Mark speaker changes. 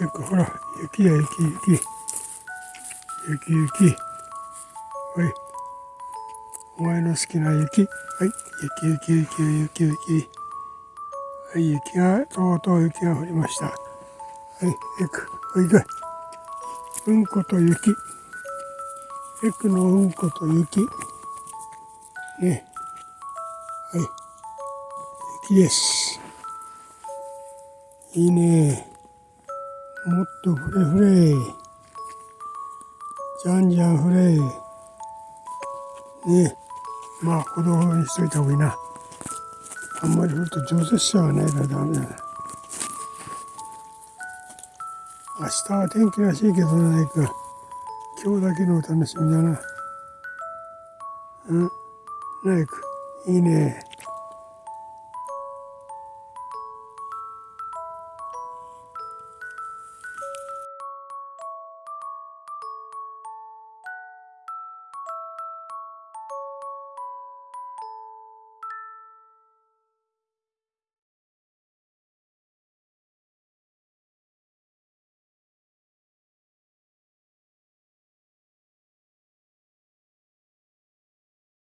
Speaker 1: よくほら、雪や雪、雪。雪、雪。おい。お前の好きな雪。はい。雪、雪、雪、雪、雪。はい、雪が、とうとう雪が降りました。はい、エク、おいで。うんこと雪。エクのうんこと雪。ね。はい。雪です。いいね。もっとフレフレ。じゃんじゃんフレ。ね。まあ、ほどほどにしといた方がいいな。あんまり降ると上雪車がないからダメだな。明日は天気らしいけどないか。今日だけのお楽しみだな。うん？ナイク、いいね。